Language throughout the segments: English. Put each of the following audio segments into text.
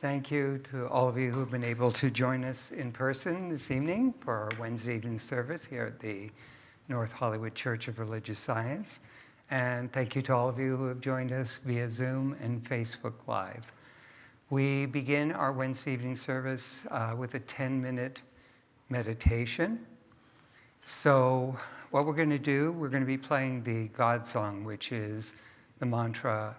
Thank you to all of you who have been able to join us in person this evening for our Wednesday evening service here at the North Hollywood Church of Religious Science. And thank you to all of you who have joined us via Zoom and Facebook Live. We begin our Wednesday evening service uh, with a 10-minute meditation. So what we're going to do, we're going to be playing the God song, which is the mantra,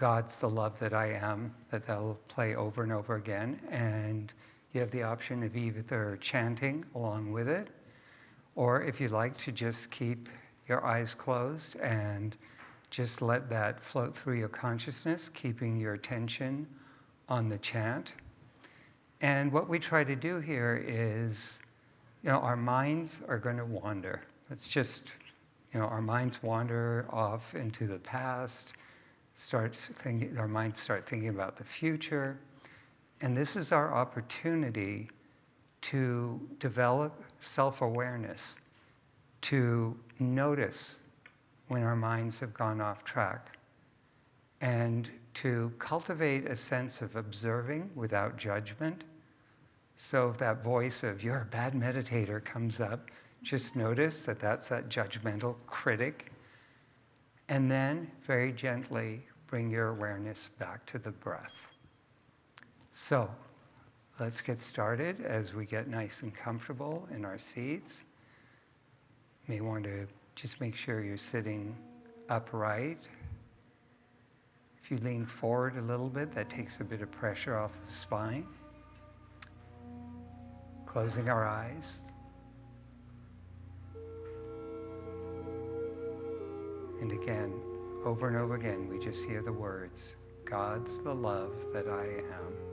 God's the love that I am, that they'll play over and over again. And you have the option of either chanting along with it, or if you like to just keep your eyes closed and just let that float through your consciousness, keeping your attention on the chant. And what we try to do here is, you know, our minds are going to wander. It's just, you know, our minds wander off into the past, start thinking, our minds start thinking about the future. And this is our opportunity to develop self-awareness, to notice when our minds have gone off track, and to cultivate a sense of observing without judgment. So if that voice of, you're a bad meditator comes up, just notice that that's that judgmental critic. And then very gently bring your awareness back to the breath. So let's get started as we get nice and comfortable in our seats You may want to just make sure you're sitting upright. If you lean forward a little bit, that takes a bit of pressure off the spine. Closing our eyes. And again, over and over again, we just hear the words, God's the love that I am.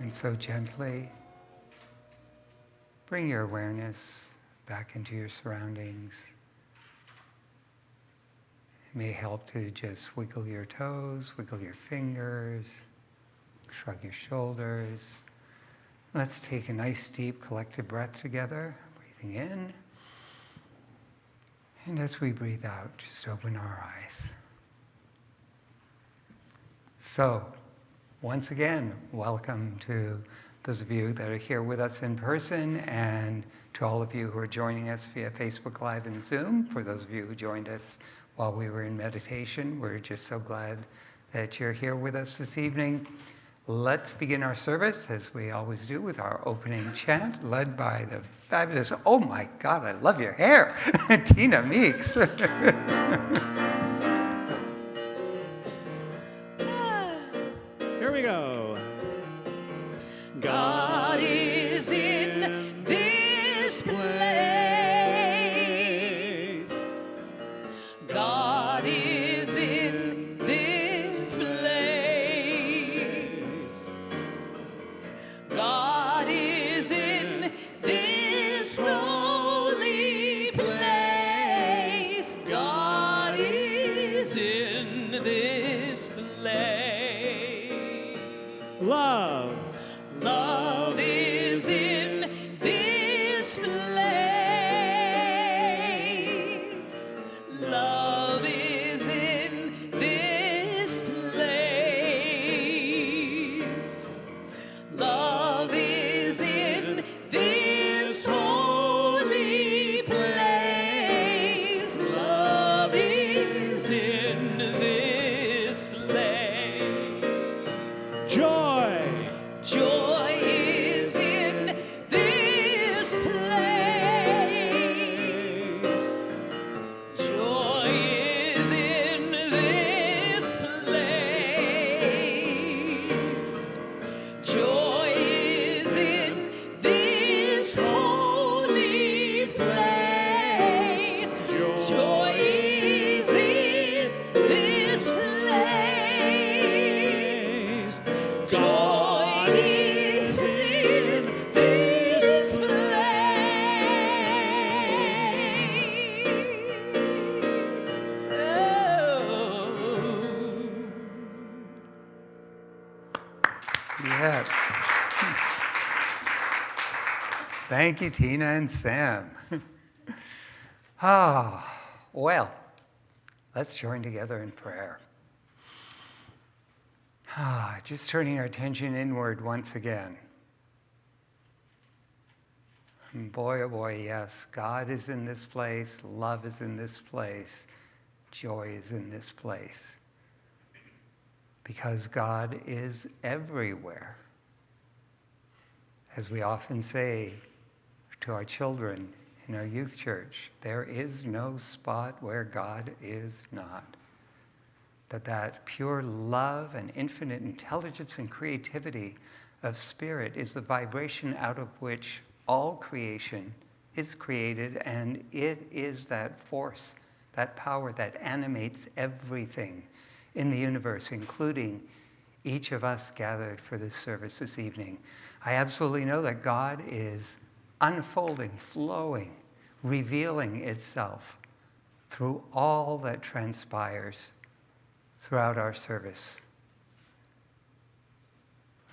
And so gently bring your awareness back into your surroundings. It may help to just wiggle your toes, wiggle your fingers, shrug your shoulders. Let's take a nice deep collective breath together, breathing in. And as we breathe out, just open our eyes. So, once again, welcome to those of you that are here with us in person and to all of you who are joining us via Facebook Live and Zoom. For those of you who joined us while we were in meditation, we're just so glad that you're here with us this evening. Let's begin our service, as we always do, with our opening chant, led by the fabulous, oh my God, I love your hair, Tina Meeks. Thank you, Tina and Sam. ah, well, let's join together in prayer. Ah, just turning our attention inward once again. And boy, oh boy, yes, God is in this place, love is in this place, joy is in this place. Because God is everywhere. As we often say, to our children in our youth church. There is no spot where God is not. That that pure love and infinite intelligence and creativity of spirit is the vibration out of which all creation is created and it is that force, that power that animates everything in the universe, including each of us gathered for this service this evening. I absolutely know that God is unfolding, flowing, revealing itself through all that transpires throughout our service.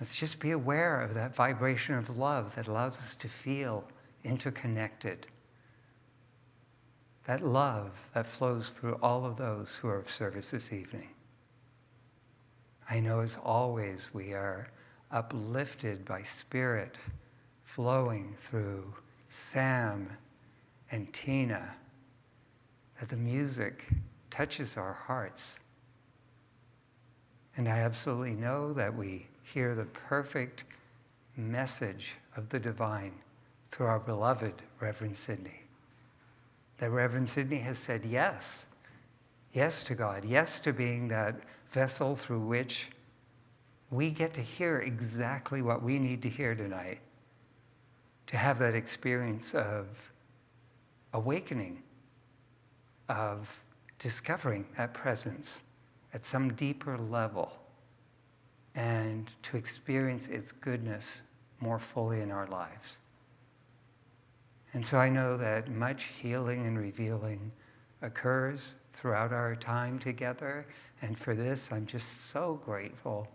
Let's just be aware of that vibration of love that allows us to feel interconnected. That love that flows through all of those who are of service this evening. I know as always we are uplifted by spirit flowing through Sam and Tina, that the music touches our hearts. And I absolutely know that we hear the perfect message of the divine through our beloved Reverend Sidney. That Reverend Sidney has said yes, yes to God, yes to being that vessel through which we get to hear exactly what we need to hear tonight to have that experience of awakening, of discovering that presence at some deeper level and to experience its goodness more fully in our lives. And so I know that much healing and revealing occurs throughout our time together. And for this, I'm just so grateful.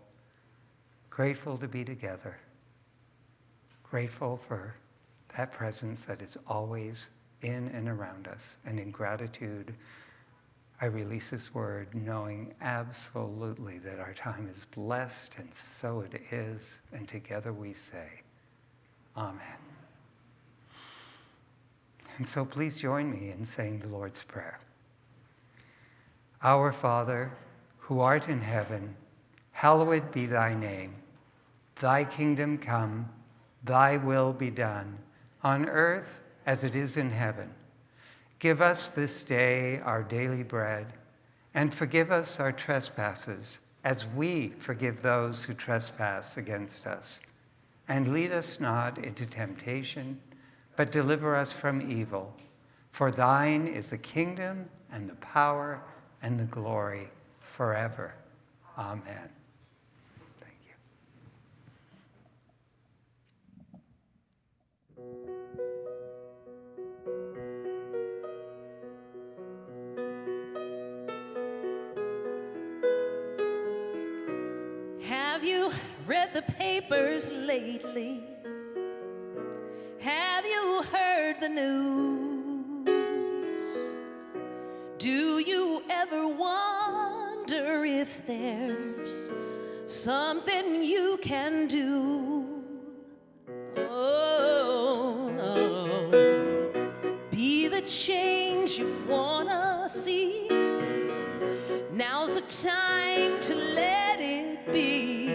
Grateful to be together. Grateful for that presence that is always in and around us. And in gratitude, I release this word knowing absolutely that our time is blessed, and so it is. And together we say, Amen. And so please join me in saying the Lord's Prayer. Our Father, who art in heaven, hallowed be thy name. Thy kingdom come, thy will be done, on earth as it is in heaven. Give us this day our daily bread, and forgive us our trespasses, as we forgive those who trespass against us. And lead us not into temptation, but deliver us from evil. For thine is the kingdom and the power and the glory forever. Amen. Have you read the papers lately? Have you heard the news? Do you ever wonder if there's something you can do? Oh, be the change you wanna see. Now's the time to let it be.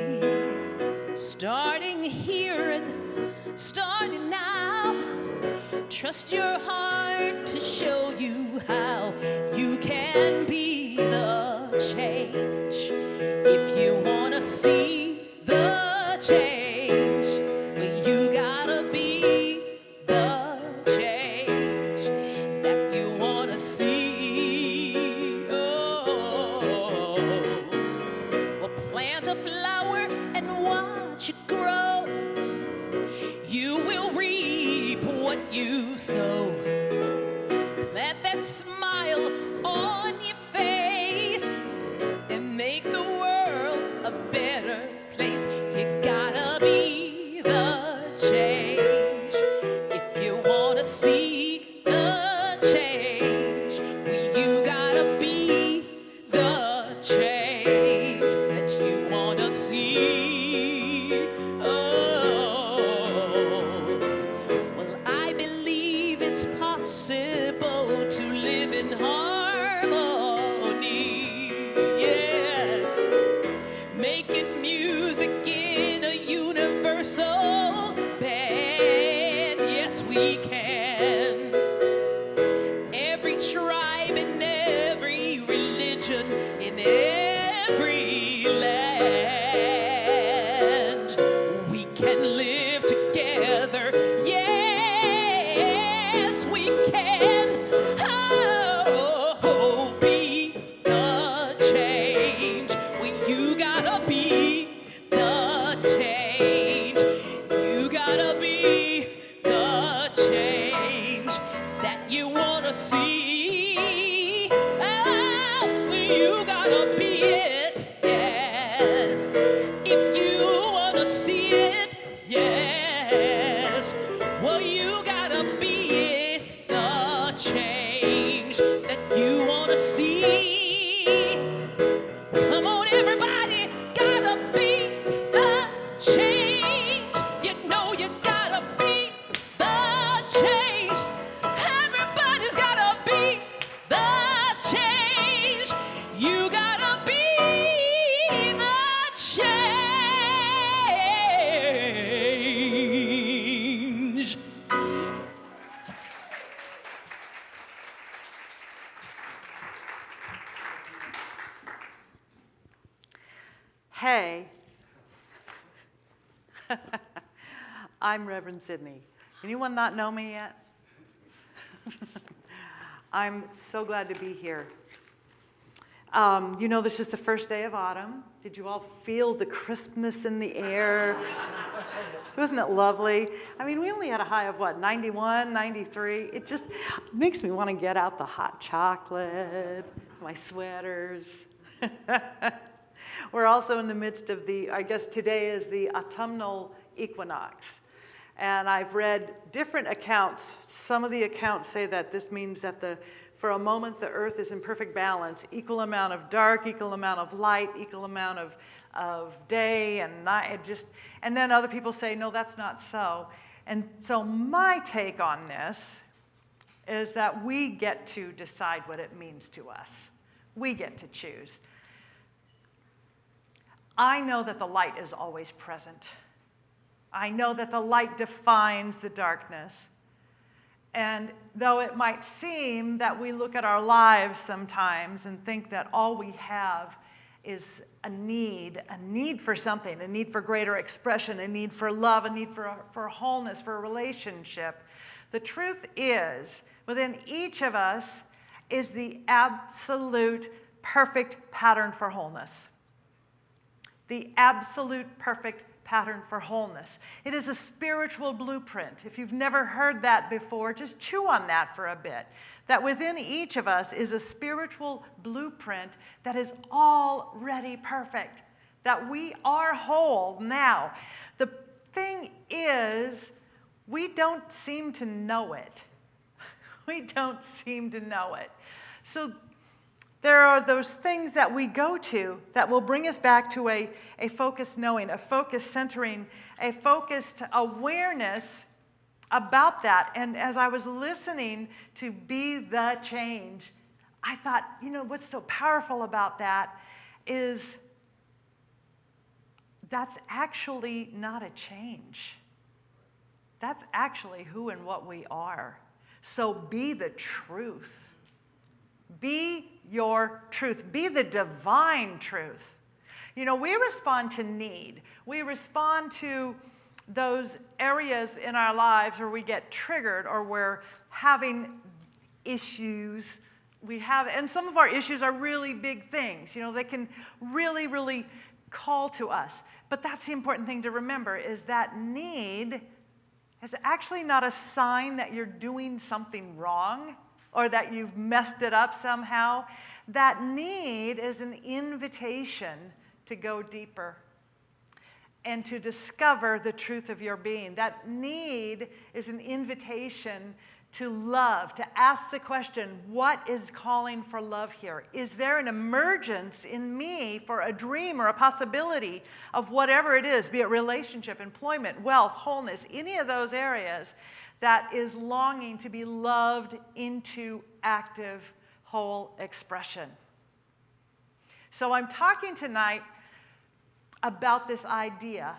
Starting here and starting now. Trust your heart to show you how you can be the change. If you want to see the change, possible to live in harmony. Anyone not know me yet? I'm so glad to be here. Um, you know, this is the first day of autumn. Did you all feel the crispness in the air? Wasn't it lovely? I mean, we only had a high of what, 91, 93? It just makes me want to get out the hot chocolate, my sweaters. We're also in the midst of the, I guess today is the autumnal equinox. And I've read different accounts. Some of the accounts say that this means that the for a moment, the earth is in perfect balance, equal amount of dark, equal amount of light, equal amount of, of day and night. Just, and then other people say, no, that's not so. And so my take on this is that we get to decide what it means to us. We get to choose. I know that the light is always present. I know that the light defines the darkness. And though it might seem that we look at our lives sometimes and think that all we have is a need, a need for something, a need for greater expression, a need for love, a need for, for wholeness, for a relationship, the truth is, within each of us is the absolute perfect pattern for wholeness. The absolute perfect pattern for wholeness. It is a spiritual blueprint. If you've never heard that before, just chew on that for a bit. That within each of us is a spiritual blueprint that is already perfect, that we are whole now. The thing is, we don't seem to know it. We don't seem to know it. So there are those things that we go to that will bring us back to a, a focused knowing, a focused centering, a focused awareness about that. And as I was listening to Be the Change, I thought, you know, what's so powerful about that is that's actually not a change. That's actually who and what we are. So be the truth. Be your truth. Be the divine truth. You know, we respond to need. We respond to those areas in our lives where we get triggered or we're having issues. We have, and some of our issues are really big things. You know, they can really, really call to us. But that's the important thing to remember is that need is actually not a sign that you're doing something wrong or that you've messed it up somehow. That need is an invitation to go deeper and to discover the truth of your being. That need is an invitation to love, to ask the question, what is calling for love here? Is there an emergence in me for a dream or a possibility of whatever it is, be it relationship, employment, wealth, wholeness, any of those areas? That is longing to be loved into active, whole expression. So I'm talking tonight about this idea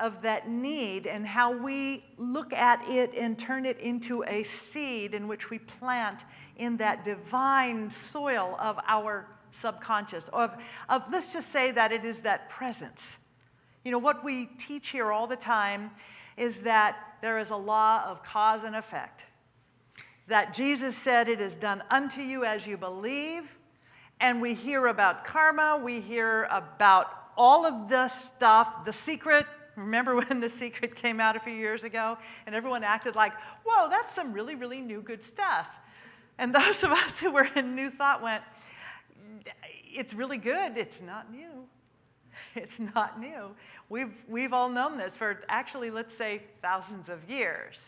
of that need and how we look at it and turn it into a seed in which we plant in that divine soil of our subconscious, of, of let's just say that it is that presence. You know, what we teach here all the time is that there is a law of cause and effect. That Jesus said, It is done unto you as you believe. And we hear about karma, we hear about all of the stuff, the secret. Remember when The Secret came out a few years ago and everyone acted like, whoa, that's some really, really new good stuff. And those of us who were in New Thought went, it's really good, it's not new. It's not new. We've, we've all known this for actually, let's say, thousands of years.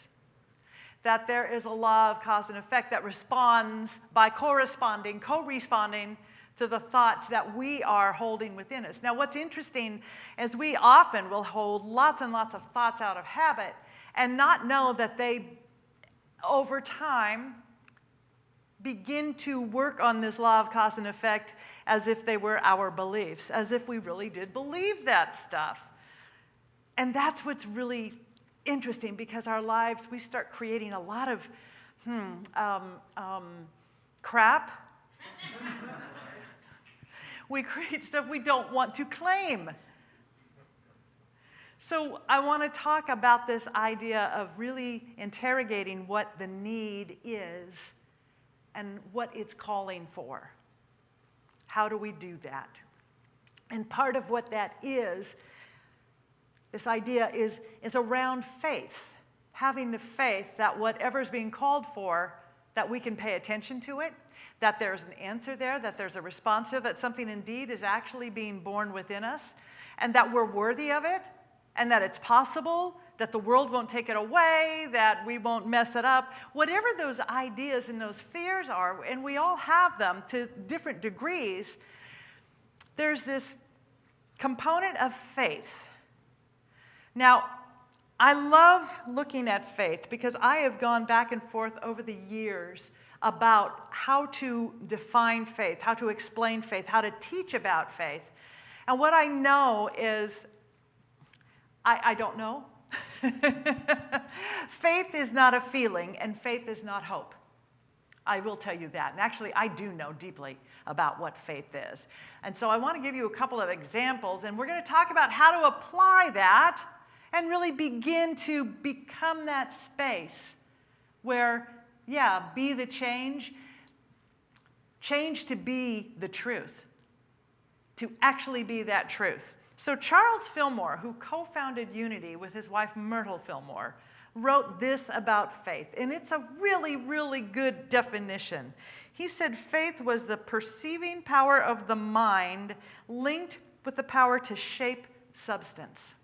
That there is a law of cause and effect that responds by corresponding, co-responding to the thoughts that we are holding within us. Now, what's interesting is we often will hold lots and lots of thoughts out of habit and not know that they, over time, begin to work on this law of cause and effect as if they were our beliefs, as if we really did believe that stuff. And that's what's really interesting because our lives, we start creating a lot of hmm, um, um, crap. we create stuff we don't want to claim. So I want to talk about this idea of really interrogating what the need is and what it's calling for. How do we do that? And part of what that is, this idea is, is around faith, having the faith that whatever is being called for, that we can pay attention to it, that there's an answer there, that there's a response there, that something indeed is actually being born within us, and that we're worthy of it, and that it's possible, that the world won't take it away, that we won't mess it up. Whatever those ideas and those fears are, and we all have them to different degrees, there's this component of faith. Now, I love looking at faith because I have gone back and forth over the years about how to define faith, how to explain faith, how to teach about faith. And what I know is, I, I don't know. faith is not a feeling, and faith is not hope. I will tell you that. And actually, I do know deeply about what faith is. And so I want to give you a couple of examples, and we're going to talk about how to apply that and really begin to become that space where, yeah, be the change, change to be the truth, to actually be that truth. So, Charles Fillmore, who co founded Unity with his wife Myrtle Fillmore, wrote this about faith, and it's a really, really good definition. He said faith was the perceiving power of the mind linked with the power to shape substance.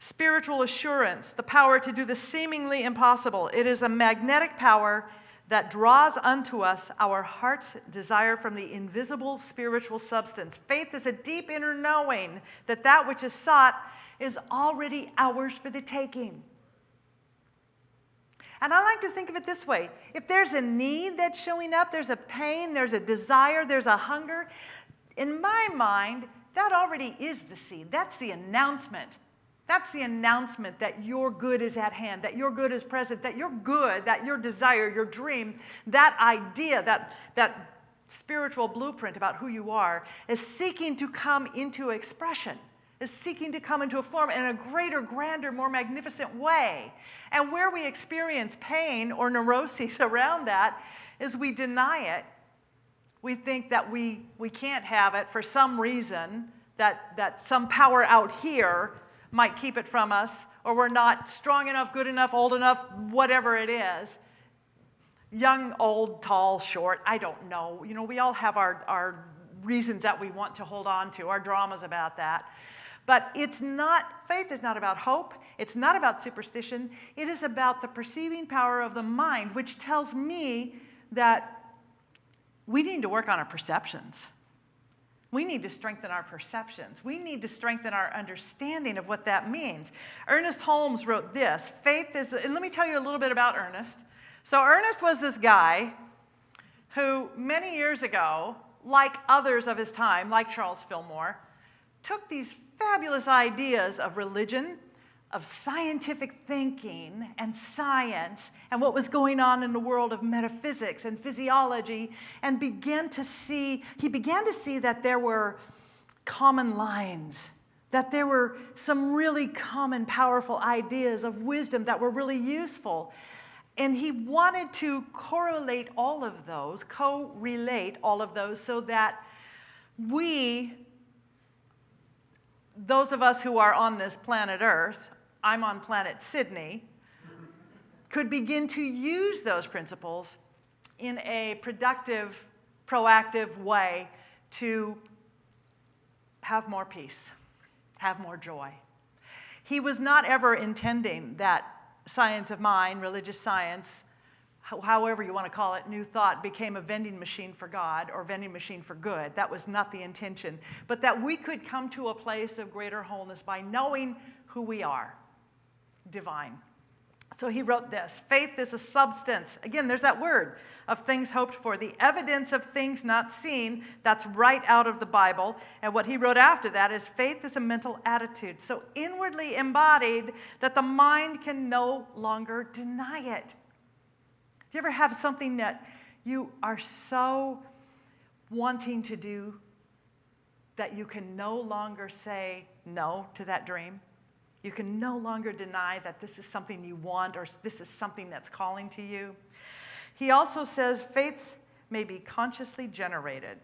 Spiritual assurance, the power to do the seemingly impossible. It is a magnetic power that draws unto us our heart's desire from the invisible spiritual substance. Faith is a deep inner knowing that that which is sought is already ours for the taking. And I like to think of it this way if there's a need that's showing up, there's a pain, there's a desire, there's a hunger, in my mind, that already is the seed. That's the announcement. That's the announcement that your good is at hand, that your good is present, that your good, that your desire, your dream, that idea, that, that spiritual blueprint about who you are is seeking to come into expression is seeking to come into a form in a greater, grander, more magnificent way. And where we experience pain or neuroses around that is we deny it. We think that we, we can't have it for some reason, that, that some power out here might keep it from us, or we're not strong enough, good enough, old enough, whatever it is. Young, old, tall, short, I don't know. You know, we all have our, our reasons that we want to hold on to, our dramas about that. But it's not, faith is not about hope. It's not about superstition. It is about the perceiving power of the mind, which tells me that we need to work on our perceptions. We need to strengthen our perceptions. We need to strengthen our understanding of what that means. Ernest Holmes wrote this Faith is, and let me tell you a little bit about Ernest. So, Ernest was this guy who, many years ago, like others of his time, like Charles Fillmore, took these fabulous ideas of religion, of scientific thinking and science and what was going on in the world of metaphysics and physiology and began to see he began to see that there were common lines that there were some really common powerful ideas of wisdom that were really useful. And he wanted to correlate all of those co-relate all of those so that we those of us who are on this planet Earth, I'm on planet Sydney, could begin to use those principles in a productive, proactive way to have more peace, have more joy. He was not ever intending that science of mind, religious science, however you want to call it, new thought became a vending machine for God or vending machine for good. That was not the intention. But that we could come to a place of greater wholeness by knowing who we are divine. So he wrote this faith is a substance. Again, there's that word of things hoped for, the evidence of things not seen. That's right out of the Bible. And what he wrote after that is faith is a mental attitude, so inwardly embodied that the mind can no longer deny it. Do you ever have something that you are so wanting to do that you can no longer say no to that dream? You can no longer deny that this is something you want or this is something that's calling to you. He also says faith may be consciously generated.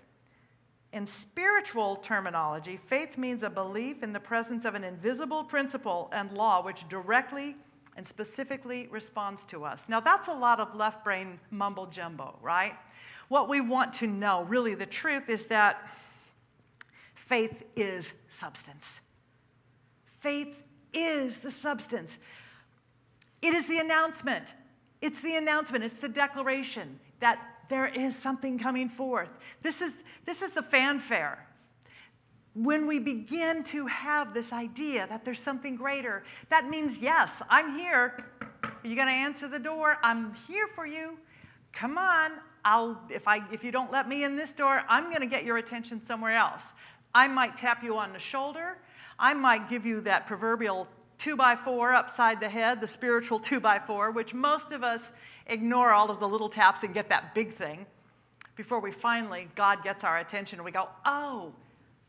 In spiritual terminology, faith means a belief in the presence of an invisible principle and law which directly and specifically responds to us. Now, that's a lot of left brain mumbo jumbo, right? What we want to know, really, the truth is that faith is substance. Faith is the substance. It is the announcement. It's the announcement, it's the declaration that there is something coming forth. This is, this is the fanfare. When we begin to have this idea that there's something greater, that means, yes, I'm here. Are you going to answer the door? I'm here for you. Come on. I'll, if, I, if you don't let me in this door, I'm going to get your attention somewhere else. I might tap you on the shoulder. I might give you that proverbial two by four upside the head, the spiritual two by four, which most of us ignore all of the little taps and get that big thing before we finally, God gets our attention and we go, oh,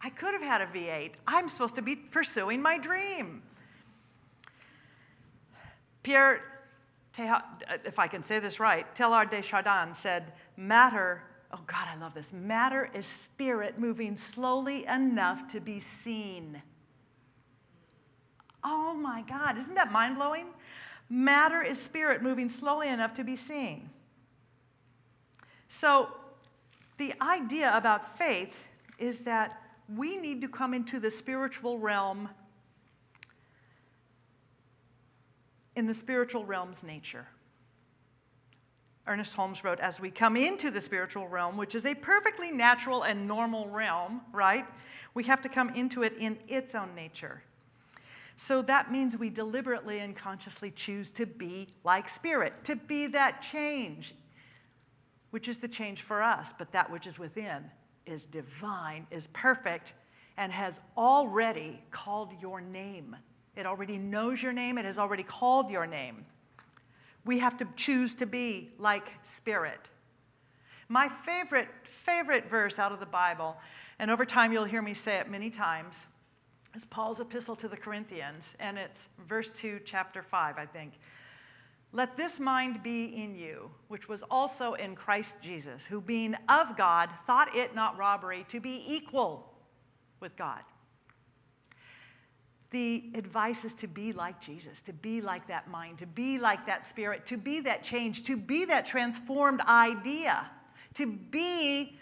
I could have had a V8. I'm supposed to be pursuing my dream. Pierre, uh, if I can say this right, Teilhard de Chardin said, matter, oh God, I love this, matter is spirit moving slowly enough to be seen. Oh my God, isn't that mind blowing? Matter is spirit moving slowly enough to be seen. So, the idea about faith is that we need to come into the spiritual realm in the spiritual realm's nature. Ernest Holmes wrote, as we come into the spiritual realm, which is a perfectly natural and normal realm, right? We have to come into it in its own nature. So that means we deliberately and consciously choose to be like spirit, to be that change, which is the change for us, but that which is within is divine, is perfect, and has already called your name. It already knows your name, it has already called your name. We have to choose to be like spirit. My favorite, favorite verse out of the Bible, and over time you'll hear me say it many times, is Paul's epistle to the Corinthians, and it's verse 2, chapter 5, I think. Let this mind be in you, which was also in Christ Jesus, who being of God thought it not robbery to be equal with God. The advice is to be like Jesus, to be like that mind, to be like that spirit, to be that change, to be that transformed idea, to be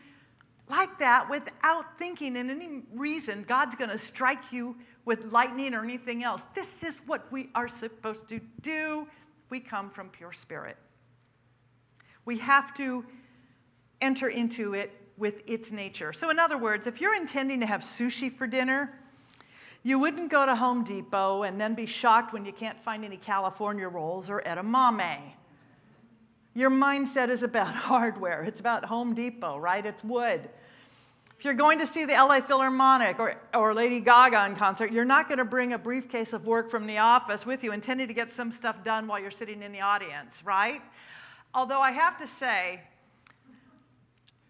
like that without thinking in any reason God's going to strike you with lightning or anything else. This is what we are supposed to do. We come from pure spirit. We have to enter into it with its nature. So, in other words, if you're intending to have sushi for dinner, you wouldn't go to Home Depot and then be shocked when you can't find any California rolls or edamame. Your mindset is about hardware. It's about Home Depot, right? It's wood. If you're going to see the LA Philharmonic or, or Lady Gaga in concert, you're not going to bring a briefcase of work from the office with you intending to get some stuff done while you're sitting in the audience, right? Although I have to say,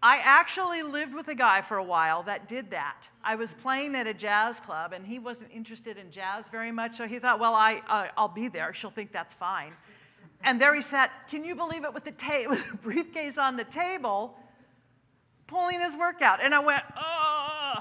I actually lived with a guy for a while that did that. I was playing at a jazz club and he wasn't interested in jazz very much, so he thought, well, I, uh, I'll be there. She'll think that's fine. And there he sat, can you believe it, with the, with the briefcase on the table pulling his work out. And I went, oh.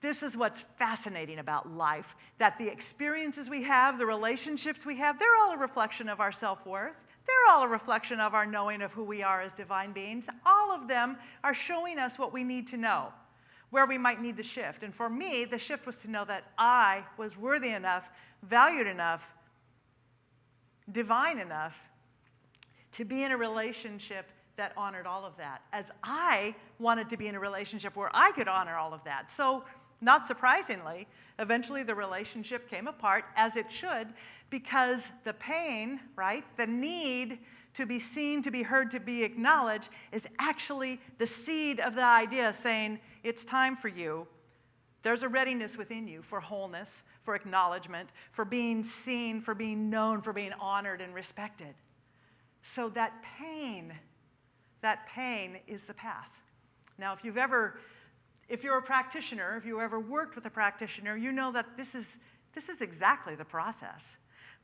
This is what's fascinating about life that the experiences we have, the relationships we have, they're all a reflection of our self worth. They're all a reflection of our knowing of who we are as divine beings. All of them are showing us what we need to know, where we might need to shift. And for me, the shift was to know that I was worthy enough, valued enough, divine enough to be in a relationship that honored all of that, as I wanted to be in a relationship where I could honor all of that. So, not surprisingly, eventually the relationship came apart, as it should, because the pain, right, the need to be seen, to be heard, to be acknowledged, is actually the seed of the idea saying, it's time for you. There's a readiness within you for wholeness, for acknowledgement, for being seen, for being known, for being honored and respected. So that pain that pain is the path. Now, if you've ever, if you're a practitioner, if you ever worked with a practitioner, you know that this is, this is exactly the process.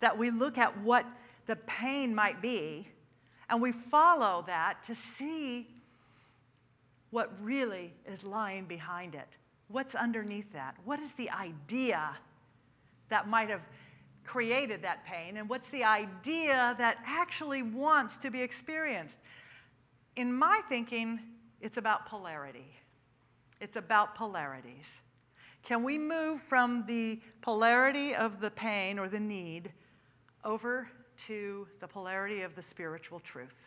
That we look at what the pain might be, and we follow that to see what really is lying behind it. What's underneath that? What is the idea that might have created that pain? And what's the idea that actually wants to be experienced? In my thinking, it's about polarity. It's about polarities. Can we move from the polarity of the pain or the need over to the polarity of the spiritual truth?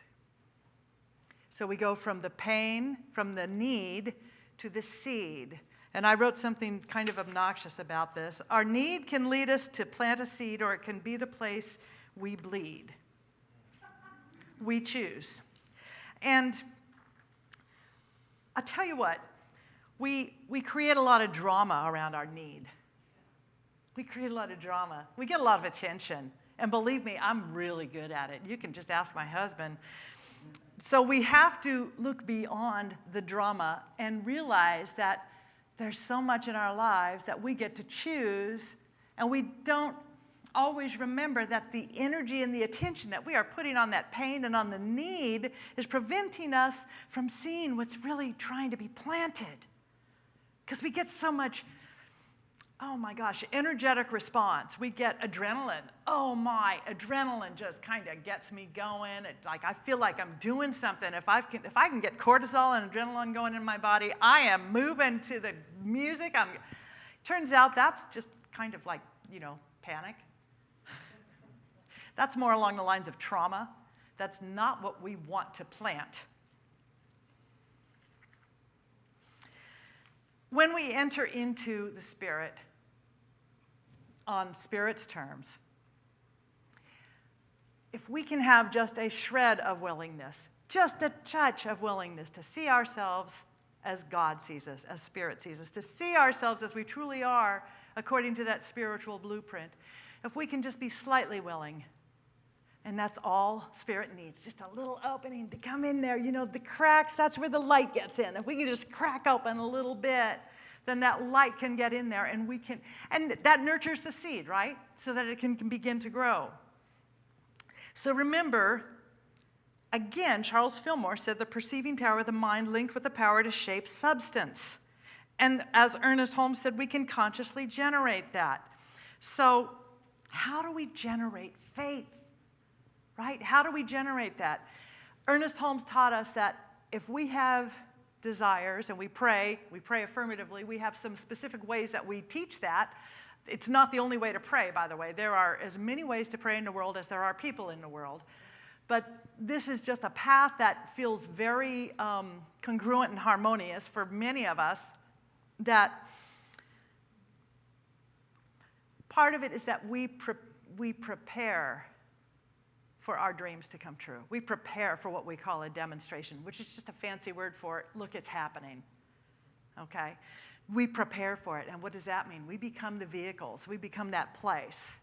So we go from the pain, from the need, to the seed. And I wrote something kind of obnoxious about this. Our need can lead us to plant a seed, or it can be the place we bleed. We choose. And I'll tell you what, we, we create a lot of drama around our need. We create a lot of drama. We get a lot of attention. And believe me, I'm really good at it. You can just ask my husband. So we have to look beyond the drama and realize that there's so much in our lives that we get to choose, and we don't always remember that the energy and the attention that we are putting on that pain and on the need is preventing us from seeing what's really trying to be planted. Because we get so much, oh my gosh, energetic response. We get adrenaline. Oh my, adrenaline just kind of gets me going. It, like I feel like I'm doing something. If I can, if I can get cortisol and adrenaline going in my body, I am moving to the music. I'm. Turns out that's just kind of like you know panic. That's more along the lines of trauma. That's not what we want to plant. When we enter into the Spirit on Spirit's terms, if we can have just a shred of willingness, just a touch of willingness to see ourselves as God sees us, as Spirit sees us, to see ourselves as we truly are according to that spiritual blueprint, if we can just be slightly willing and that's all spirit needs, just a little opening to come in there. You know, the cracks, that's where the light gets in. If we can just crack open a little bit, then that light can get in there and we can, and that nurtures the seed, right? So that it can, can begin to grow. So remember, again, Charles Fillmore said the perceiving power of the mind linked with the power to shape substance. And as Ernest Holmes said, we can consciously generate that. So, how do we generate faith? right? How do we generate that? Ernest Holmes taught us that if we have desires and we pray, we pray affirmatively, we have some specific ways that we teach that. It's not the only way to pray, by the way. There are as many ways to pray in the world as there are people in the world. But this is just a path that feels very um, congruent and harmonious for many of us. That part of it is that we, pre- we prepare for our dreams to come true. We prepare for what we call a demonstration, which is just a fancy word for look, it's happening. Okay? We prepare for it. And what does that mean? We become the vehicles, we become that place.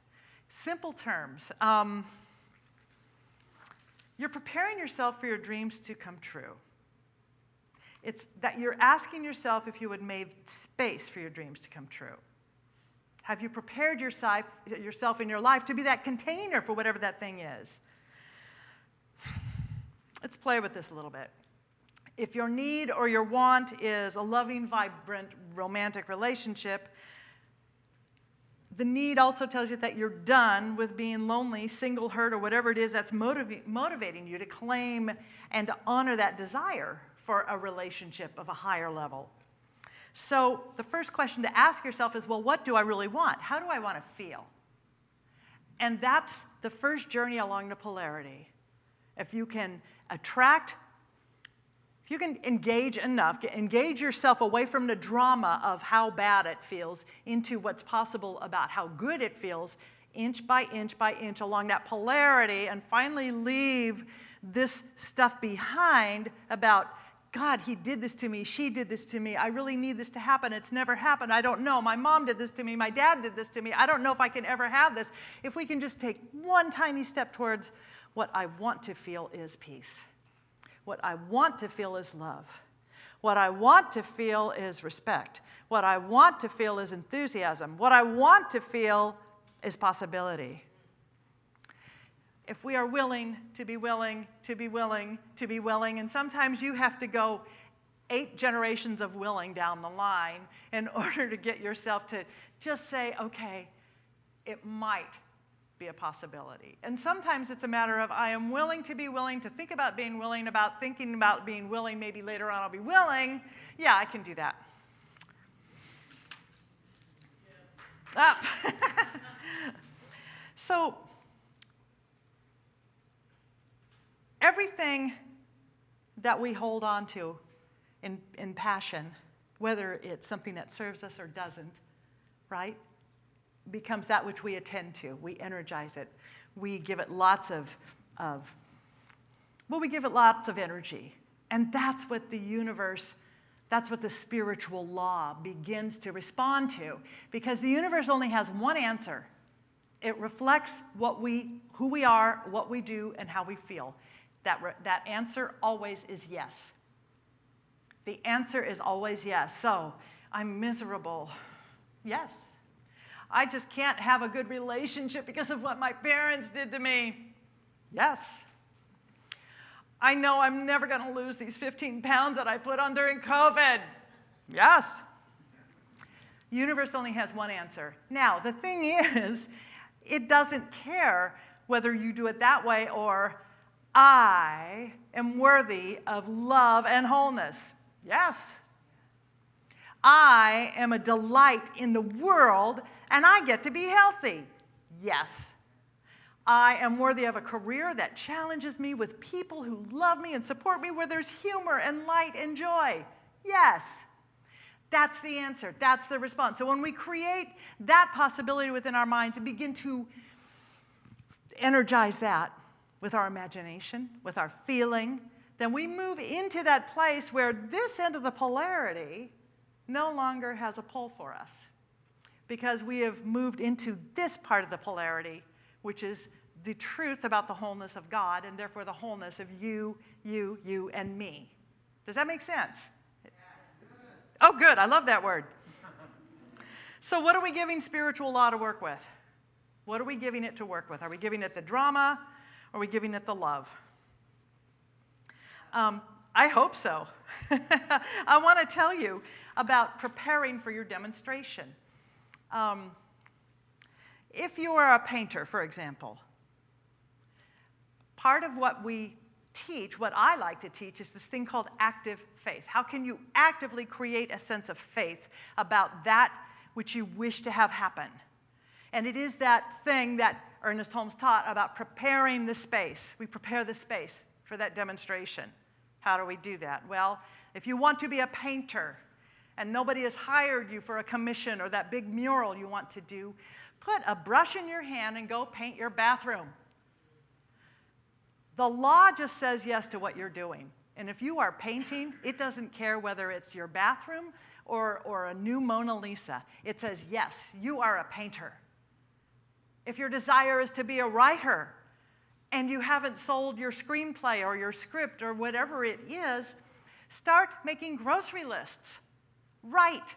Simple terms. Um, you're preparing yourself for your dreams to come true. It's that you're asking yourself if you would make space for your dreams to come true. Have you prepared yourself, yourself in your life to be that container for whatever that thing is? Let's play with this a little bit. If your need or your want is a loving, vibrant, romantic relationship, the need also tells you that you're done with being lonely, single, hurt, or whatever it is that's motiv- motivating you to claim and to honor that desire for a relationship of a higher level. So, the first question to ask yourself is well, what do I really want? How do I want to feel? And that's the first journey along the polarity. If you can attract, if you can engage enough, engage yourself away from the drama of how bad it feels into what's possible about how good it feels, inch by inch by inch along that polarity, and finally leave this stuff behind about God, he did this to me. She did this to me. I really need this to happen. It's never happened. I don't know. My mom did this to me. My dad did this to me. I don't know if I can ever have this. If we can just take one tiny step towards what I want to feel is peace. What I want to feel is love. What I want to feel is respect. What I want to feel is enthusiasm. What I want to feel is possibility. If we are willing to be willing, to be willing, to be willing, and sometimes you have to go eight generations of willing down the line in order to get yourself to just say, okay, it might be a possibility. And sometimes it's a matter of I am willing to be willing to think about being willing, about thinking about being willing, maybe later on I'll be willing. Yeah, I can do that. Ah. Up. so, everything that we hold on to in, in passion, whether it's something that serves us or doesn't, right, becomes that which we attend to. We energize it. We give it lots of, of well, we give it lots of energy. And that's what the universe, that's what the spiritual law begins to respond to. Because the universe only has one answer. It reflects what we, who we are, what we do, and how we feel. That, that answer always is yes. The answer is always yes. So, I'm miserable. Yes. I just can't have a good relationship because of what my parents did to me. Yes. I know I'm never going to lose these 15 pounds that I put on during COVID. Yes. Universe only has one answer. Now, the thing is, it doesn't care whether you do it that way or I am worthy of love and wholeness. Yes. I am a delight in the world and I get to be healthy. Yes. I am worthy of a career that challenges me with people who love me and support me where there's humor and light and joy. Yes. That's the answer. That's the response. So when we create that possibility within our minds and begin to energize that with our imagination, with our feeling, then we move into that place where this end of the polarity no longer has a pull for us because we have moved into this part of the polarity, which is the truth about the wholeness of God and therefore the wholeness of you, you, you, and me. Does that make sense? Oh, good. I love that word. So, what are we giving spiritual law to work with? What are we giving it to work with? Are we giving it the drama? Or are we giving it the love? Um, I hope so. I want to tell you about preparing for your demonstration. Um, if you are a painter, for example, part of what we teach, what I like to teach, is this thing called active faith. How can you actively create a sense of faith about that which you wish to have happen? And it is that thing that Ernest Holmes taught about preparing the space. We prepare the space for that demonstration. How do we do that? Well, if you want to be a painter and nobody has hired you for a commission or that big mural you want to do, put a brush in your hand and go paint your bathroom. The law just says yes to what you're doing. And if you are painting, it doesn't care whether it's your bathroom or, or a new Mona Lisa. It says, yes, you are a painter. If your desire is to be a writer, and you haven't sold your screenplay or your script or whatever it is, start making grocery lists. Write,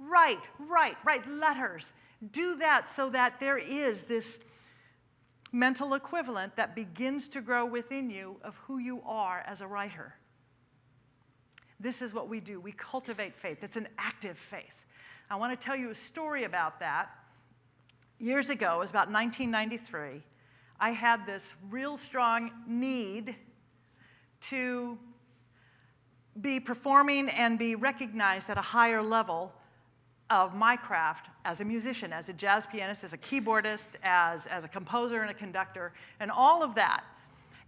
write, write, write letters. Do that so that there is this mental equivalent that begins to grow within you of who you are as a writer. This is what we do. We cultivate faith. It's an active faith. I want to tell you a story about that. Years ago, it was about 1993. I had this real strong need to be performing and be recognized at a higher level of my craft as a musician, as a jazz pianist, as a keyboardist, as, as a composer and a conductor, and all of that.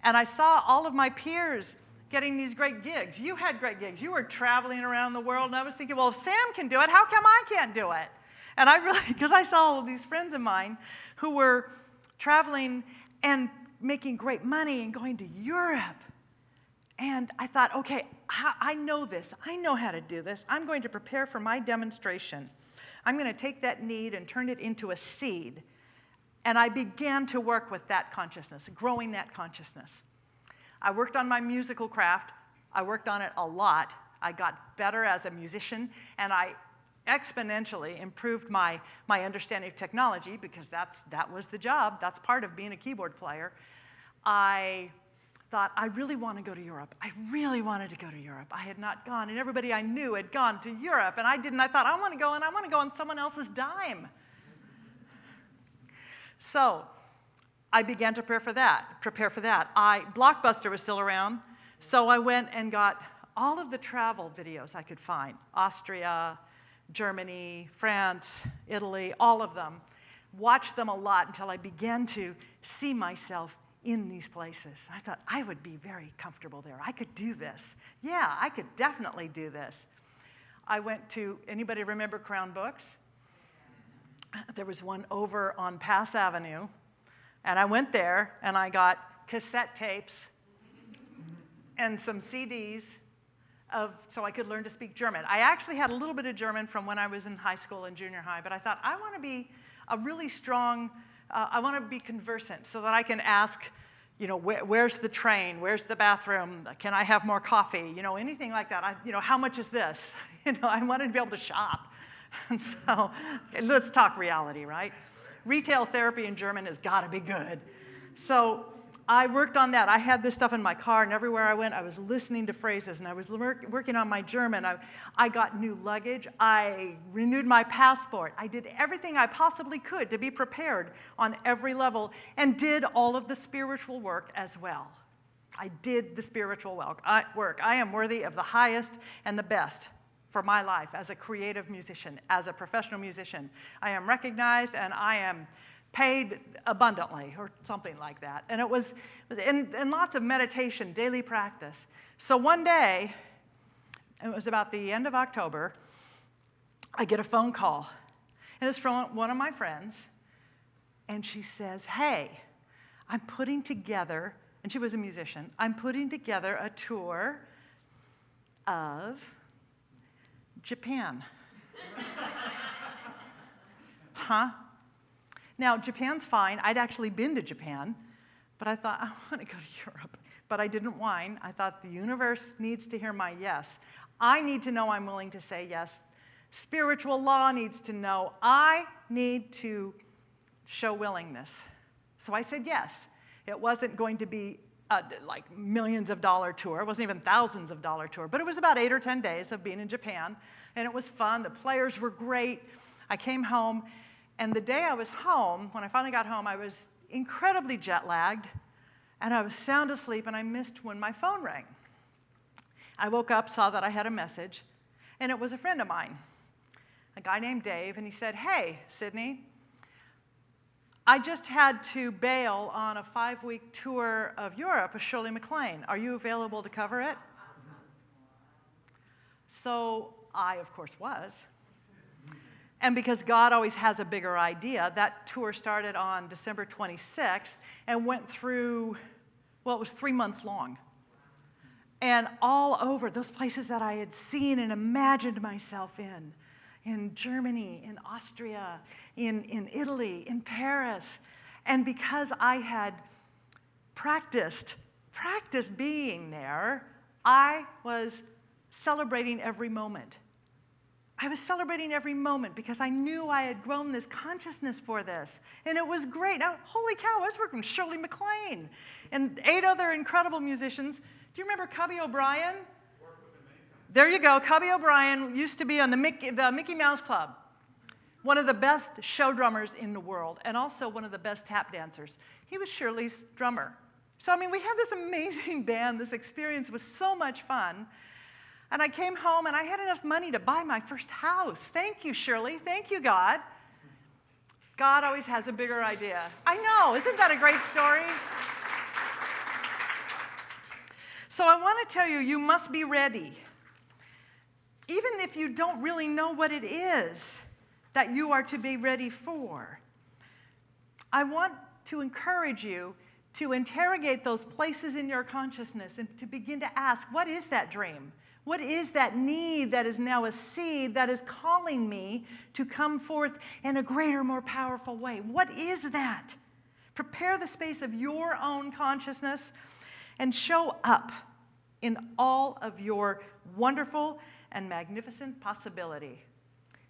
And I saw all of my peers getting these great gigs. You had great gigs. You were traveling around the world, and I was thinking, well, if Sam can do it, how come I can't do it? And I really, because I saw all of these friends of mine who were traveling and making great money and going to Europe. And I thought, okay, I know this. I know how to do this. I'm going to prepare for my demonstration. I'm going to take that need and turn it into a seed. And I began to work with that consciousness, growing that consciousness. I worked on my musical craft. I worked on it a lot. I got better as a musician, and I exponentially improved my, my understanding of technology because that's, that was the job. That's part of being a keyboard player. I thought, I really want to go to Europe. I really wanted to go to Europe. I had not gone, and everybody I knew had gone to Europe, and I didn't. I thought, I want to go, and I want to go on someone else's dime. So I began to prepare for that. Prepare for that. I Blockbuster was still around, so I went and got all of the travel videos I could find: Austria, Germany, France, Italy, all of them. Watched them a lot until I began to see myself in these places. I thought I would be very comfortable there. I could do this. Yeah, I could definitely do this. I went to, anybody remember Crown Books? There was one over on Pass Avenue, and I went there and I got cassette tapes and some CDs of, so I could learn to speak German. I actually had a little bit of German from when I was in high school and junior high, but I thought I want to be a really strong uh, I want to be conversant so that I can ask, you know, where, where's the train? Where's the bathroom? Can I have more coffee? You know, anything like that. I, you know, how much is this? You know, I wanted to be able to shop. And so let's talk reality, right? Retail therapy in German has got to be good. So I worked on that. I had this stuff in my car, and everywhere I went, I was listening to phrases, and I was working on my German. I, I got new luggage. I renewed my passport. I did everything I possibly could to be prepared on every level, and did all of the spiritual work as well. I did the spiritual uh, work. I am worthy of the highest and the best for my life as a creative musician, as a professional musician. I am recognized, and I am paid abundantly or something like that. And it was, and, and lots of meditation, daily practice. So one day, it was about the end of October, I get a phone call. And it's from one of my friends. And she says, Hey, I'm putting together, and she was a musician, I'm putting together a tour of Japan. huh? Now, Japan's fine. I'd actually been to Japan, but I thought, I want to go to Europe. But I didn't whine. I thought the universe needs to hear my yes. I need to know I'm willing to say yes. Spiritual law needs to know I need to show willingness. So I said yes. It wasn't going to be a, like millions of dollar tour. It wasn't even thousands of dollar tour, but it was about eight or 10 days of being in Japan. And it was fun. The players were great. I came home and the day I was home, when I finally got home, I was incredibly jet lagged and I was sound asleep and I missed when my phone rang. I woke up, saw that I had a message, and it was a friend of mine, a guy named Dave, and he said, Hey, Sydney, I just had to bail on a five week tour of Europe with Shirley MacLaine. Are you available to cover it? So I, of course, was. And because God always has a bigger idea, that tour started on December 26th and went through, well, it was three months long. And all over those places that I had seen and imagined myself in, in Germany, in Austria, in, in Italy, in Paris. And because I had practiced, practiced being there, I was celebrating every moment. I was celebrating every moment because I knew I had grown this consciousness for this. And it was great. Now, holy cow, I was working with Shirley MacLaine and eight other incredible musicians. Do you remember Cubby O'Brien? There you go. Cubby O'Brien used to be on the Mickey, the Mickey Mouse Club. One of the best show drummers in the world, and also one of the best tap dancers. He was Shirley's drummer. So, I mean, we had this amazing band. This experience was so much fun. And I came home and I had enough money to buy my first house. Thank you, Shirley. Thank you, God. God always has a bigger idea. I know. Isn't that a great story? So I want to tell you, you must be ready. Even if you don't really know what it is that you are to be ready for. I want to encourage you to interrogate those places in your consciousness and to begin to ask, what is that dream? What is that need that is now a seed that is calling me to come forth in a greater, more powerful way? What is that? Prepare the space of your own consciousness and show up in all of your wonderful and magnificent possibility.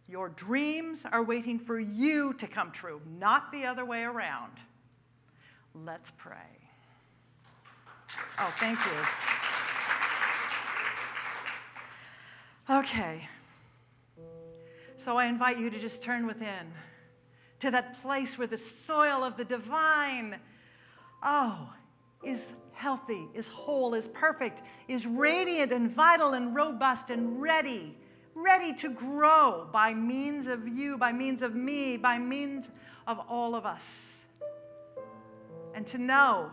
Your dreams are waiting for you to come true, not the other way around. Let's pray. Oh, thank you. Okay. So I invite you to just turn within to that place where the soil of the divine, oh, is healthy, is whole, is perfect, is radiant and vital and robust and ready, ready to grow by means of you, by means of me, by means of all of us. And to know,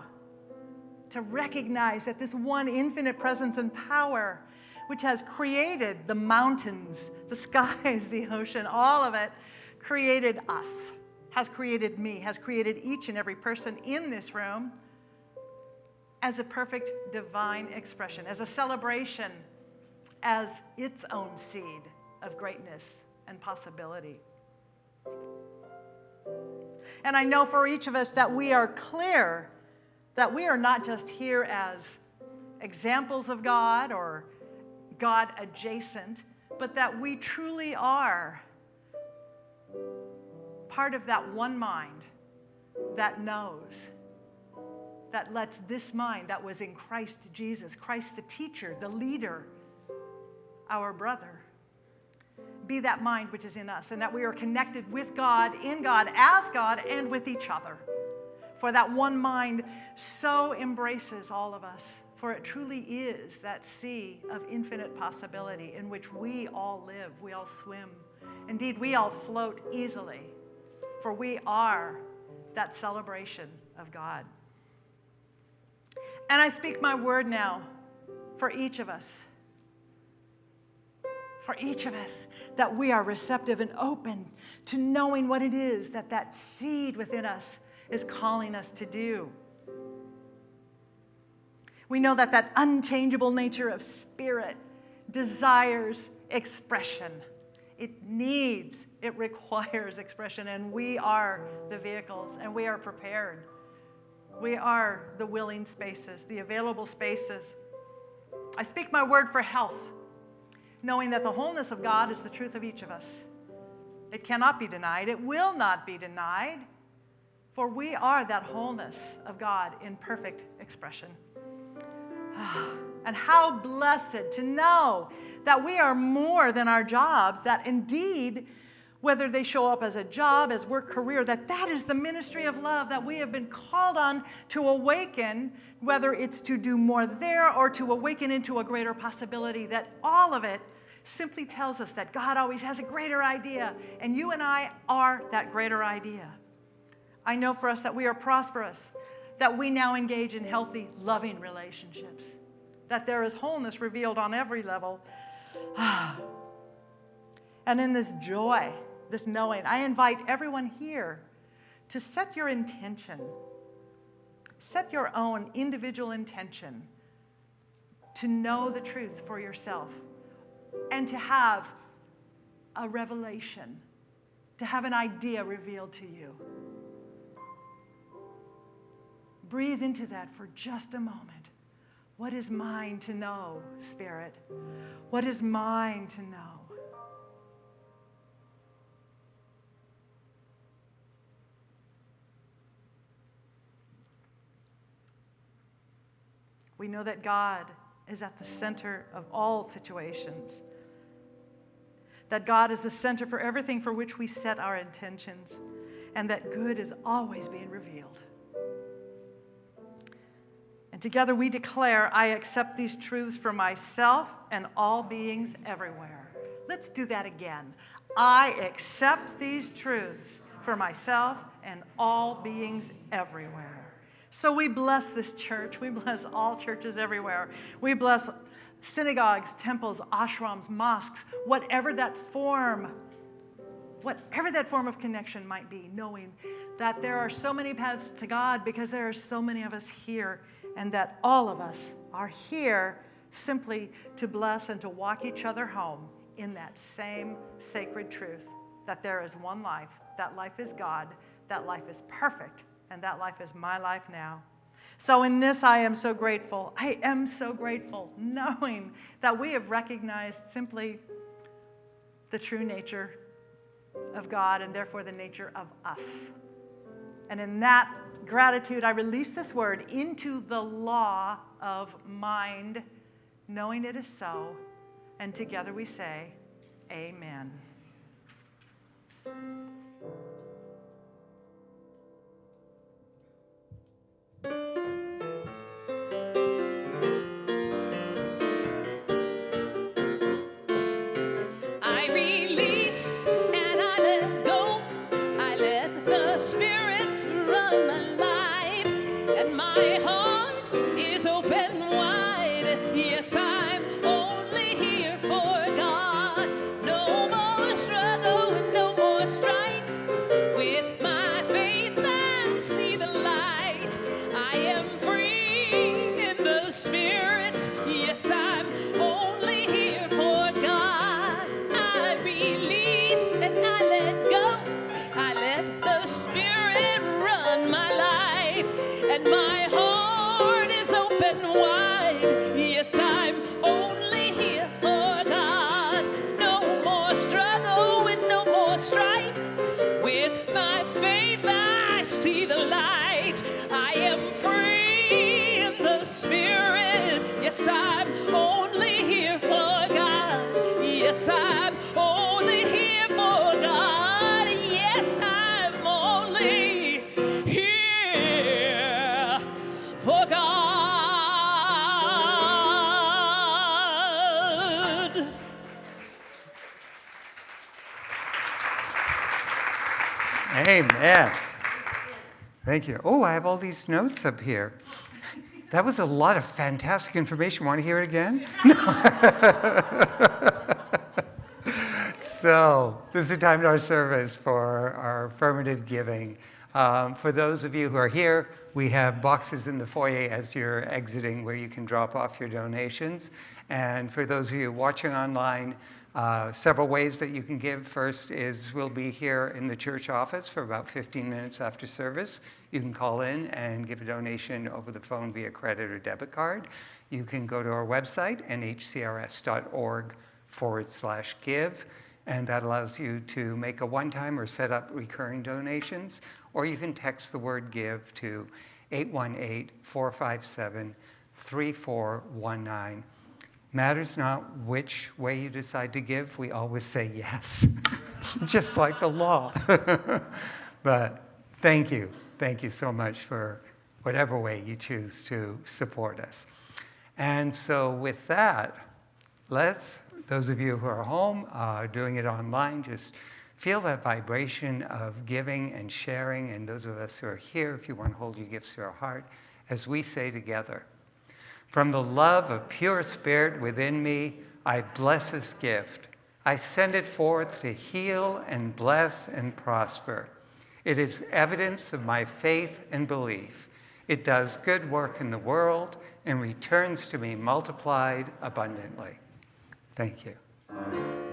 to recognize that this one infinite presence and power which has created the mountains, the skies, the ocean, all of it, created us, has created me, has created each and every person in this room as a perfect divine expression, as a celebration, as its own seed of greatness and possibility. And I know for each of us that we are clear that we are not just here as examples of God or God adjacent, but that we truly are part of that one mind that knows, that lets this mind that was in Christ Jesus, Christ the teacher, the leader, our brother, be that mind which is in us, and that we are connected with God, in God, as God, and with each other. For that one mind so embraces all of us for it truly is that sea of infinite possibility in which we all live, we all swim. Indeed, we all float easily, for we are that celebration of God. And I speak my word now for each of us, for each of us, that we are receptive and open to knowing what it is that that seed within us is calling us to do. We know that that unchangeable nature of spirit desires expression. It needs, it requires expression, and we are the vehicles, and we are prepared. We are the willing spaces, the available spaces. I speak my word for health, knowing that the wholeness of God is the truth of each of us. It cannot be denied, it will not be denied, for we are that wholeness of God in perfect expression. And how blessed to know that we are more than our jobs, that indeed, whether they show up as a job, as work, career, that that is the ministry of love that we have been called on to awaken, whether it's to do more there or to awaken into a greater possibility, that all of it simply tells us that God always has a greater idea, and you and I are that greater idea. I know for us that we are prosperous, that we now engage in healthy, loving relationships, that there is wholeness revealed on every level. and in this joy, this knowing, I invite everyone here to set your intention, set your own individual intention to know the truth for yourself and to have a revelation, to have an idea revealed to you. Breathe into that for just a moment. What is mine to know, Spirit? What is mine to know? We know that God is at the center of all situations, that God is the center for everything for which we set our intentions, and that good is always being revealed. And together we declare, I accept these truths for myself and all beings everywhere. Let's do that again. I accept these truths for myself and all beings everywhere. So we bless this church. We bless all churches everywhere. We bless synagogues, temples, ashrams, mosques, whatever that form, whatever that form of connection might be, knowing that there are so many paths to God because there are so many of us here and that all of us are here simply to bless and to walk each other home in that same sacred truth that there is one life, that life is God, that life is perfect, and that life is my life now. So, in this, I am so grateful. I am so grateful knowing that we have recognized simply the true nature of God and therefore the nature of us. And in that gratitude, I release this word into the law of mind, knowing it is so. And together we say, Amen. I Yes, I'm only here for God. Yes, I'm only here for God. Yes, I'm only here for God. Amen. Thank you. Oh, I have all these notes up here. That was a lot of fantastic information. Want to hear it again? No. so, this is the time in our service for our affirmative giving. Um, for those of you who are here, we have boxes in the foyer as you're exiting where you can drop off your donations. And for those of you watching online, uh, several ways that you can give. First is we'll be here in the church office for about 15 minutes after service. You can call in and give a donation over the phone via credit or debit card. You can go to our website, nhcrs.org forward slash give, and that allows you to make a one-time or set up recurring donations, or you can text the word give to 818-457-3419. Matters not which way you decide to give, we always say yes, just like the law. but thank you. Thank you so much for whatever way you choose to support us. And so, with that, let's, those of you who are home, uh, doing it online, just feel that vibration of giving and sharing. And those of us who are here, if you want to hold your gifts to your heart, as we say together, from the love of pure spirit within me, I bless this gift. I send it forth to heal and bless and prosper. It is evidence of my faith and belief. It does good work in the world and returns to me multiplied abundantly. Thank you.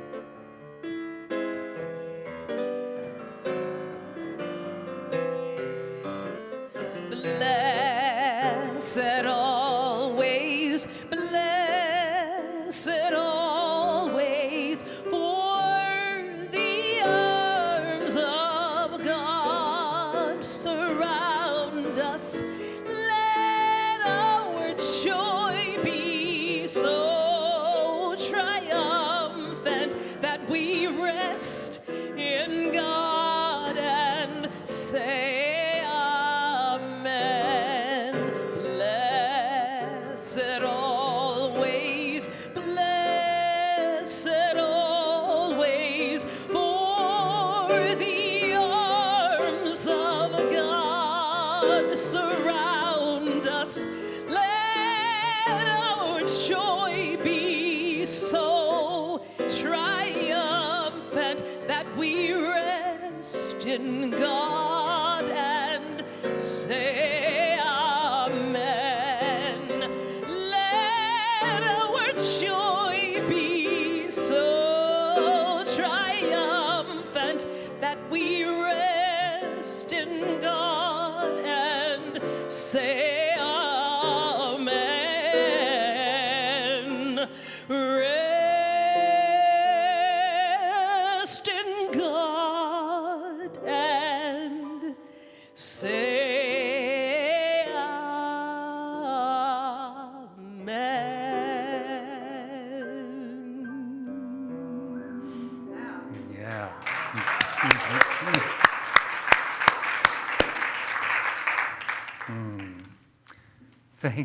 We rest in God and say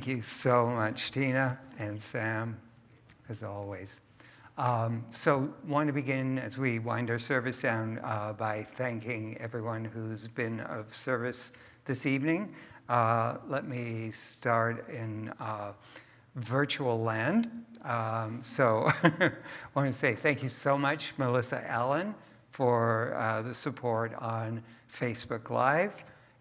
Thank you so much, Tina and Sam, as always. Um, so, want to begin as we wind our service down uh, by thanking everyone who's been of service this evening. Uh, let me start in uh, virtual land. Um, so, I want to say thank you so much, Melissa Allen, for uh, the support on Facebook Live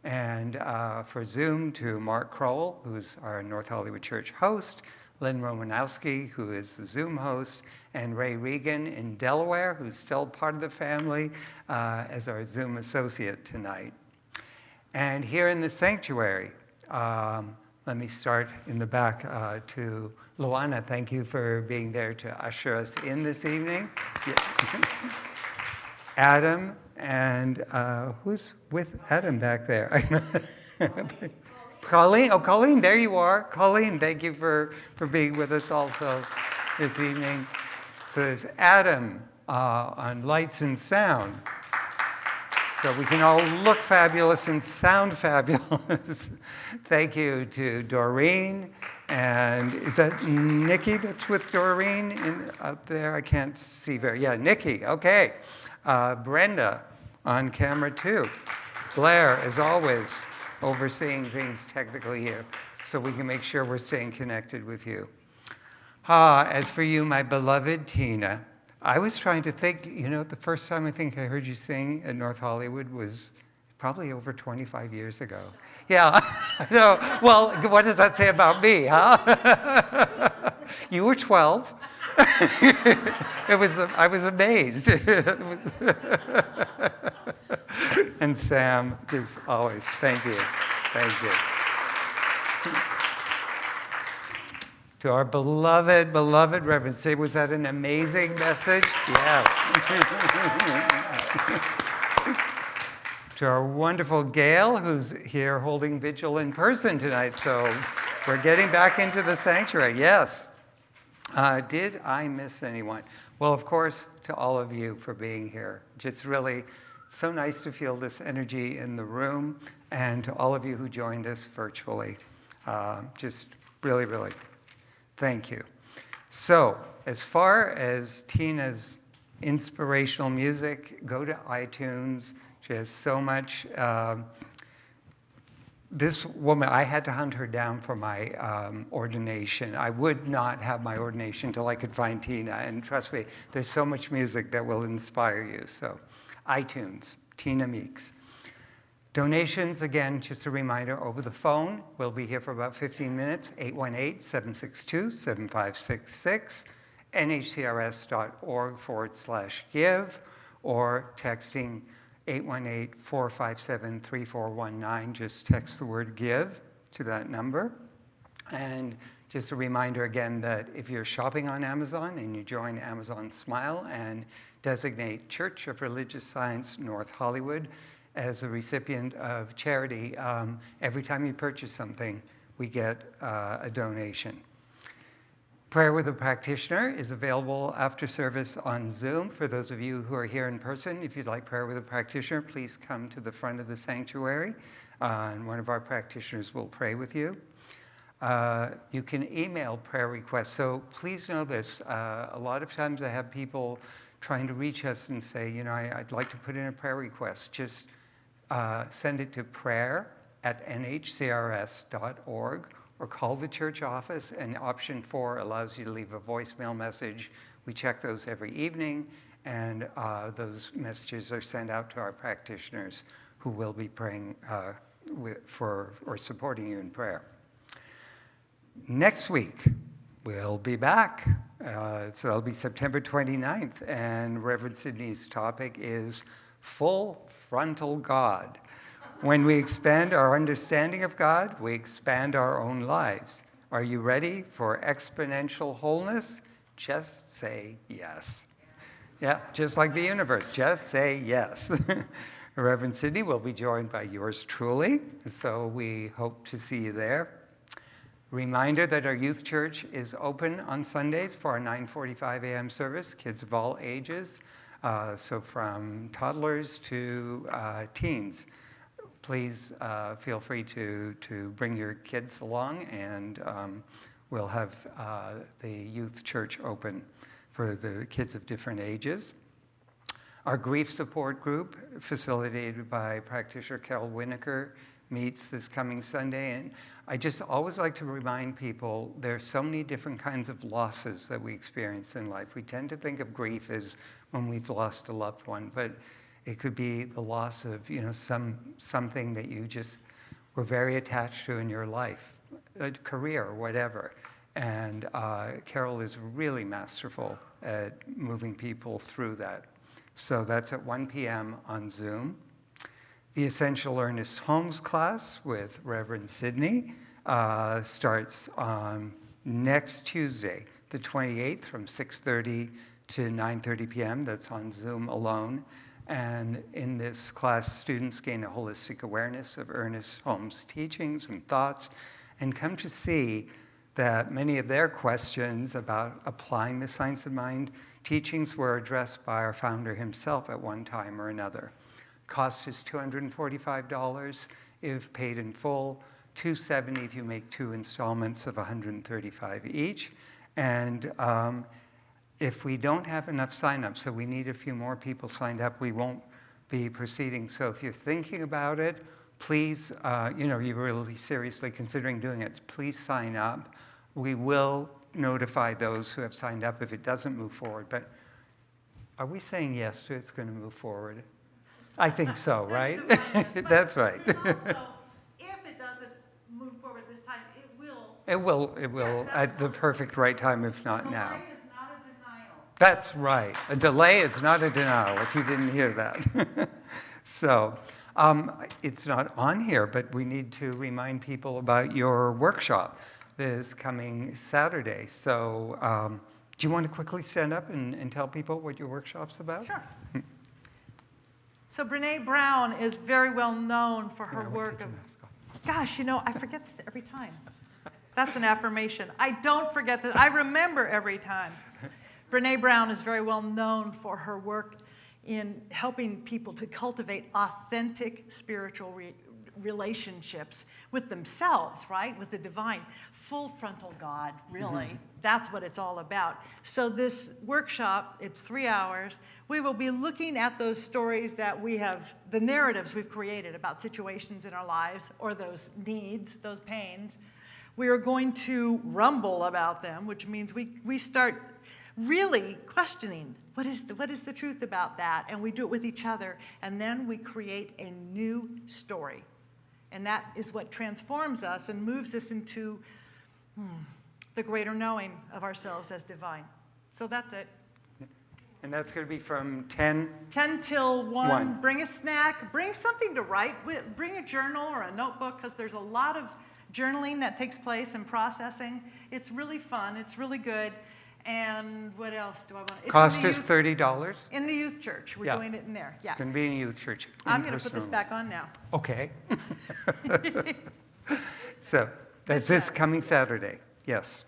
and uh, for Zoom to Mark Crowell, who's our North Hollywood Church host, Lynn Romanowski, who is the Zoom host, and Ray Regan in Delaware, who's still part of the family uh, as our Zoom associate tonight. And here in the sanctuary, um, let me start in the back uh, to Luana. Thank you for being there to usher us in this evening. Yeah. Adam, and uh, who's with Adam back there? Colleen, oh, Colleen, there you are. Colleen, thank you for, for being with us also this evening. So there's Adam uh, on lights and sound. So we can all look fabulous and sound fabulous. thank you to Doreen. And is that Nikki that's with Doreen in, out there? I can't see very, yeah, Nikki, okay. Uh, Brenda on camera too. Blair, as always, overseeing things technically here so we can make sure we're staying connected with you. Ah, as for you, my beloved Tina, I was trying to think, you know, the first time I think I heard you sing at North Hollywood was probably over 25 years ago. Yeah, no, well, what does that say about me, huh? you were 12. it was, I was amazed. and Sam, just always, thank you. Thank you. To our beloved, beloved Reverend Sid, was that an amazing message? Yes. to our wonderful Gail, who's here holding vigil in person tonight. So we're getting back into the sanctuary. Yes. Uh, did I miss anyone? Well, of course, to all of you for being here. It's really so nice to feel this energy in the room, and to all of you who joined us virtually. Uh, just really, really thank you. So, as far as Tina's inspirational music, go to iTunes. She has so much. Uh, this woman, I had to hunt her down for my um, ordination. I would not have my ordination until I could find Tina. And trust me, there's so much music that will inspire you. So, iTunes, Tina Meeks. Donations, again, just a reminder, over the phone. We'll be here for about 15 minutes, 818-762-7566, nhcrs.org forward slash give, or texting 818-457-3419. Just text the word give to that number. And just a reminder again that if you're shopping on Amazon and you join Amazon Smile and designate Church of Religious Science North Hollywood as a recipient of charity, um, every time you purchase something, we get uh, a donation. Prayer with a Practitioner is available after service on Zoom. For those of you who are here in person, if you'd like prayer with a practitioner, please come to the front of the sanctuary, uh, and one of our practitioners will pray with you. Uh, you can email prayer requests. So please know this. Uh, a lot of times I have people trying to reach us and say, you know, I, would like to put in a prayer request. Just uh, send it to prayer at nhcrs.org or call the church office, and option four allows you to leave a voicemail message. We check those every evening, and uh, those messages are sent out to our practitioners who will be praying uh, for or supporting you in prayer. Next week, we'll be back. Uh, so that'll be September 29th, and Reverend Sydney's topic is full frontal God. When we expand our understanding of God, we expand our own lives. Are you ready for exponential wholeness? Just say yes. Yeah, just like the universe, just say yes. Reverend Sydney will be joined by yours truly, so we hope to see you there. Reminder that our youth church is open on Sundays for our 9:45 a.m. service, kids of all ages. Uh, so from toddlers to uh, teens, please uh, feel free to, to bring your kids along and um, we'll have uh, the youth church open for the kids of different ages. Our grief support group, facilitated by practitioner Carol Winokur, meets this coming Sunday. And I just always like to remind people there are so many different kinds of losses that we experience in life. We tend to think of grief as when we've lost a loved one, but it could be the loss of you know some something that you just were very attached to in your life, a career or whatever. And uh, Carol is really masterful at moving people through that. So that's at 1 p.m. on Zoom. The Essential Ernest Holmes class with Reverend Sidney uh, starts on next Tuesday, the 28th, from 6.30 to 9.30 p.m. That's on Zoom alone. And in this class, students gain a holistic awareness of Ernest Holmes' teachings and thoughts and come to see that many of their questions about applying the science of mind teachings were addressed by our founder himself at one time or another. Cost is $245 if paid in full, 270 if you make two installments of 135 each. And um, if we don't have enough signups, so we need a few more people signed up, we won't be proceeding. So if you're thinking about it, please, uh, you know, you're really seriously considering doing it, please sign up. We will notify those who have signed up if it doesn't move forward. But are we saying yes to it's going to move forward? I think so, right? That's right. But if it doesn't move forward this time, it will. It will, it will, Yes, at the perfect right time, if not now. Delay is not a denial. That's right. A delay is not a denial, if you didn't hear that. so, um, it's not on here, but we need to remind people about your workshop this coming Saturday. So, um, do you want to quickly stand up and, and tell people what your workshop's about? Sure. So Brene Brown is very well known for her work of, your mask off. gosh, you know, I forget this every time. That's an affirmation. I don't forget that. I remember every time. Brene Brown is very well known for her work in helping people to cultivate authentic spiritual re- relationships with themselves, right? With the divine. Full frontal God, really. Mm-hmm. That's what it's all about. So, this workshop, it's three hours. We will be looking at those stories that we have, the narratives we've created about situations in our lives or those needs, those pains. We are going to rumble about them, which means we, we start really questioning what is, the, what is the truth about that? And we do it with each other. And then we create a new story. And that is what transforms us and moves us into hmm, the greater knowing of ourselves as divine. So that's it. And that's going to be from 10 10 till 1, One. bring a snack, bring something to write bring a journal or a notebook because there's a lot of journaling that takes place and processing. It's really fun, it's really good. And what else do I want? It's Cost is youth- $30. In the youth church, we're Yeah. doing it in there, yeah. It's going to be in a youth church. I'm going to put this back on now. Okay. so that's this coming Saturday, yes.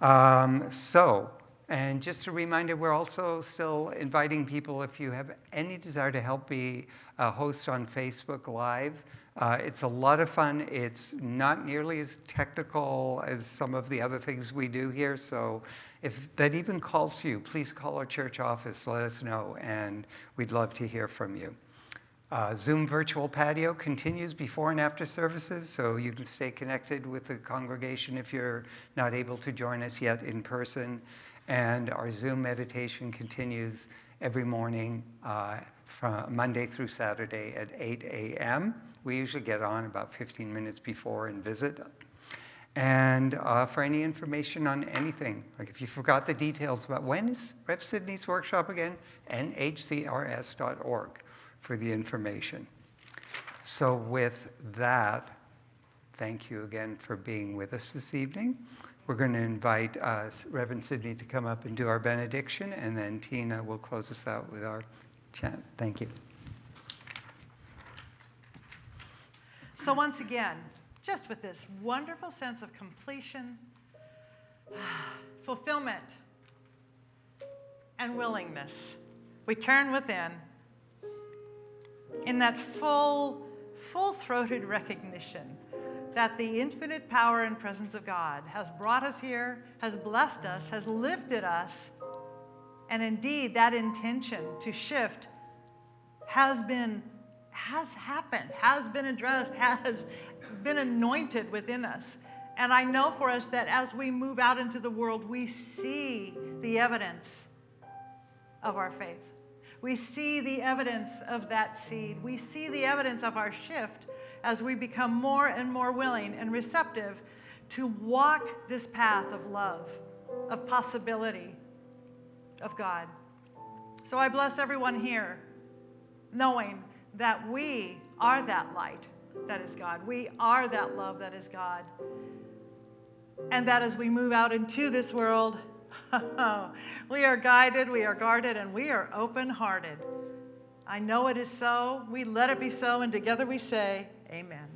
Um, so, and just a reminder, we're also still inviting people if you have any desire to help be a host on Facebook Live. Uh, it's a lot of fun. It's not nearly as technical as some of the other things we do here. So if that even calls you, please call our church office, let us know, and we'd love to hear from you. Uh, Zoom virtual patio continues before and after services, so you can stay connected with the congregation if you're not able to join us yet in person. And our Zoom meditation continues every morning uh, from Monday through Saturday at 8 a.m. We usually get on about 15 minutes before and visit. And uh, for any information on anything, like if you forgot the details about when is Rev Sydney's workshop again, nhcrs.org for the information. So with that, thank you again for being with us this evening. We're going to invite uh, Reverend Sidney to come up and do our benediction, and then Tina will close us out with our chant. Thank you. So once again, just with this wonderful sense of completion, fulfillment, and willingness, we turn within in that full, full throated recognition that the infinite power and presence of God has brought us here, has blessed us, has lifted us, and indeed that intention to shift has been has happened, has been addressed, has been anointed within us. And I know for us that as we move out into the world, we see the evidence of our faith. We see the evidence of that seed. We see the evidence of our shift as we become more and more willing and receptive to walk this path of love, of possibility, of God. So I bless everyone here, knowing that we are that light that is God. We are that love that is God. And that as we move out into this world, we are guided, we are guarded, and we are open hearted. I know it is so. We let it be so, and together we say, Amen.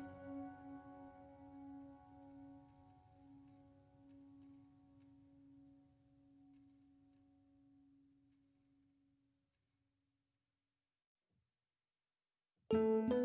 you.